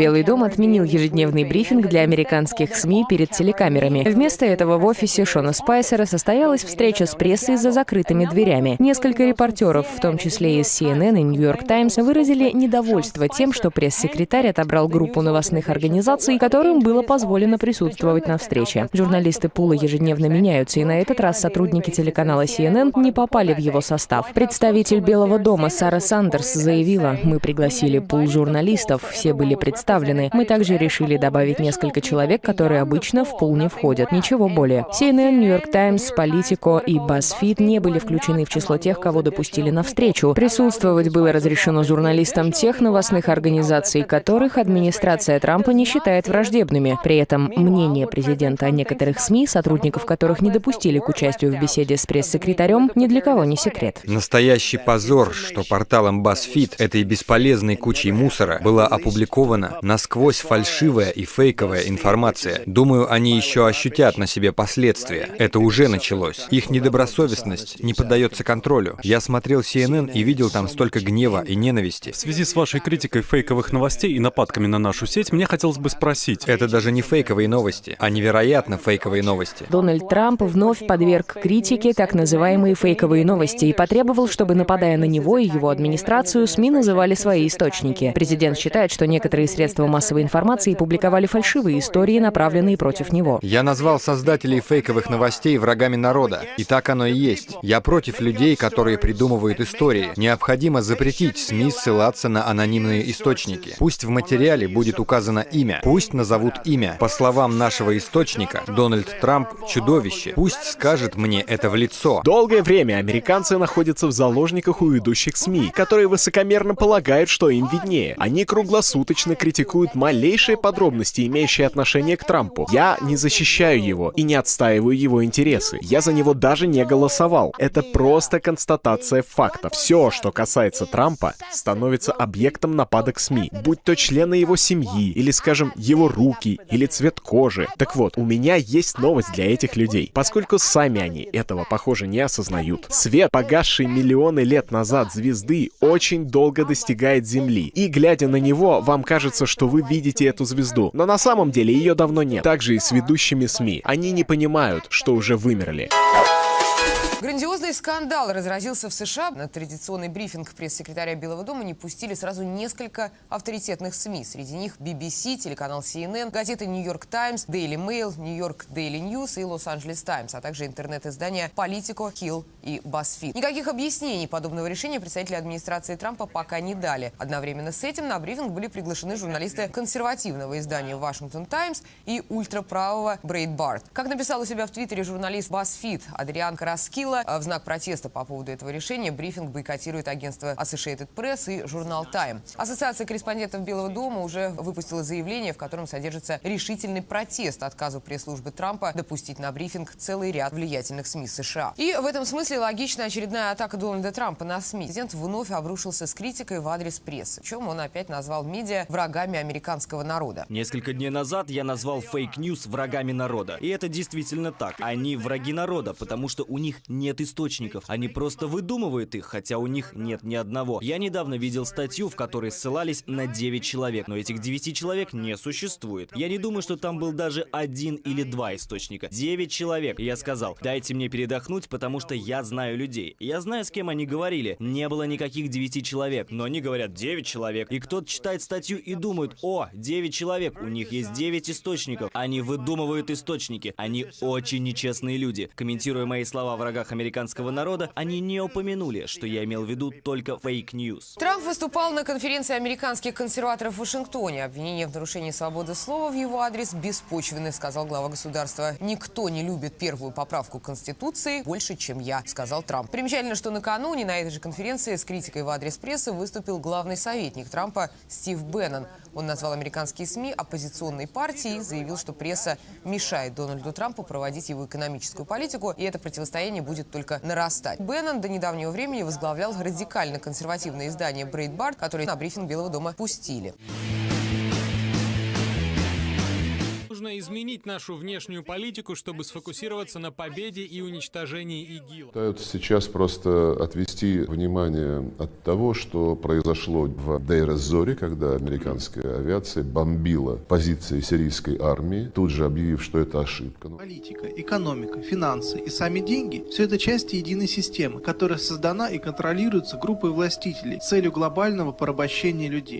Белый дом отменил ежедневный брифинг для американских СМИ перед телекамерами. Вместо этого в офисе Шона Спайсера состоялась встреча с прессой за закрытыми дверями. Несколько репортеров, в том числе из CNN и New York Times, выразили недовольство тем, что пресс-секретарь отобрал группу новостных организаций, которым было позволено присутствовать на встрече. Журналисты Пула ежедневно меняются, и на этот раз сотрудники телеканала CNN не попали в его состав. Представитель Белого дома Сара Сандерс заявила, мы пригласили пул журналистов, все были представлены. Мы также решили добавить несколько человек, которые обычно в пул не входят. Ничего более. CNN, New York Times, Politico и BuzzFeed не были включены в число тех, кого допустили на встречу. Присутствовать было разрешено журналистам тех новостных организаций, которых администрация Трампа не считает враждебными. При этом мнение президента о некоторых СМИ, сотрудников которых не допустили к участию в беседе с пресс-секретарем, ни для кого не секрет. Настоящий позор, что порталом BuzzFeed, этой бесполезной кучей мусора, была опубликована насквозь фальшивая и фейковая информация. Думаю, они еще ощутят на себе последствия. Это уже началось. Их недобросовестность не поддается контролю. Я смотрел CNN и видел там столько гнева и ненависти. В связи с вашей критикой фейковых новостей и нападками на нашу сеть, мне хотелось бы спросить. Это даже не фейковые новости, а невероятно фейковые новости. Дональд Трамп вновь подверг критике так называемые фейковые новости и потребовал, чтобы, нападая на него и его администрацию, СМИ называли свои источники. Президент считает, что некоторые средства массовой информации публиковали фальшивые истории, направленные против него. Я назвал создателей фейковых новостей врагами народа. И так оно и есть. Я против людей, которые придумывают истории. Необходимо запретить СМИ ссылаться на анонимные источники. Пусть в материале будет указано имя. Пусть назовут имя. По словам нашего источника, Дональд Трамп — чудовище. Пусть скажет мне это в лицо. Долгое время американцы находятся в заложниках у ведущих СМИ, которые высокомерно полагают, что им виднее. Они круглосуточно критикуют малейшие подробности, имеющие отношение к Трампу. Я не защищаю его и не отстаиваю его интересы. Я за него даже не голосовал. Это просто констатация факта. Все, что касается Трампа, становится объектом нападок СМИ, будь то члены его семьи, или, скажем, его руки, или цвет кожи. Так вот, у меня есть новость для этих людей, поскольку сами они этого, похоже, не осознают. Свет, погасший миллионы лет назад звезды, очень долго достигает Земли. И, глядя на него, вам кажется, что вы видите эту звезду. Но на самом деле ее давно нет. Также и с ведущими СМИ. Они не понимают, что уже вымерли. Грандиозный скандал разразился в США. На традиционный брифинг пресс-секретаря Белого дома не пустили сразу несколько авторитетных СМИ. Среди них BBC, телеканал CNN, газеты New York Times, Daily Mail, New York Daily News и Los Angeles Times, а также интернет-издания Politico, Hill и BuzzFeed. Никаких объяснений подобного решения представители администрации Трампа пока не дали. Одновременно с этим на брифинг были приглашены журналисты консервативного издания Washington Times и ультраправого Breitbart. Как написал у себя в Твиттере журналист BuzzFeed Адриан Караскил, Кирилла. В знак протеста по поводу этого решения брифинг бойкотирует агентство Associated Press и журнал Time. Ассоциация корреспондентов Белого дома уже выпустила заявление, в котором содержится решительный протест отказу пресс-службы Трампа допустить на брифинг целый ряд влиятельных СМИ США. И в этом смысле логична очередная атака Дональда Трампа на СМИ. Президент вновь обрушился с критикой в адрес прессы, чем он опять назвал медиа врагами американского народа. Несколько дней назад я назвал fake news врагами народа. И это действительно так. Они враги народа, потому что у них нет источников. Они просто выдумывают их, хотя у них нет ни одного. Я недавно видел статью, в которой ссылались на 9 человек, но этих 9 человек не существует. Я не думаю, что там был даже один или два источника. 9 человек. Я сказал, дайте мне передохнуть, потому что я знаю людей. Я знаю, с кем они говорили. Не было никаких 9 человек, но они говорят 9 человек. И кто-то читает статью и думает, о, 9 человек, у них есть 9 источников. Они выдумывают источники. Они очень нечестные люди. Комментируя мои слова о врагах американского народа, они не упомянули, что я имел в виду только fake news. Трамп выступал на конференции американских консерваторов в Вашингтоне. Обвинение в нарушении свободы слова в его адрес беспочвенны, сказал глава государства. «Никто не любит первую поправку Конституции больше, чем я», сказал Трамп. Примечательно, что накануне на этой же конференции с критикой в адрес прессы выступил главный советник Трампа Стив Бэннон. Он назвал американские СМИ оппозиционной партией заявил, что пресса мешает Дональду Трампу проводить его экономическую политику, и это противостояние будет только нарастать. Беннон до недавнего времени возглавлял радикально-консервативное издание Breitbart, которое на брифинг Белого дома пустили. Нужно изменить нашу внешнюю политику, чтобы сфокусироваться на победе и уничтожении ИГИЛ. Пытаются сейчас просто отвести внимание от того, что произошло в Дейр-эз-Зоре, когда американская авиация бомбила позиции сирийской армии, тут же объявив, что это ошибка. Политика, экономика, финансы и сами деньги – все это части единой системы, которая создана и контролируется группой властителей с целью глобального порабощения людей.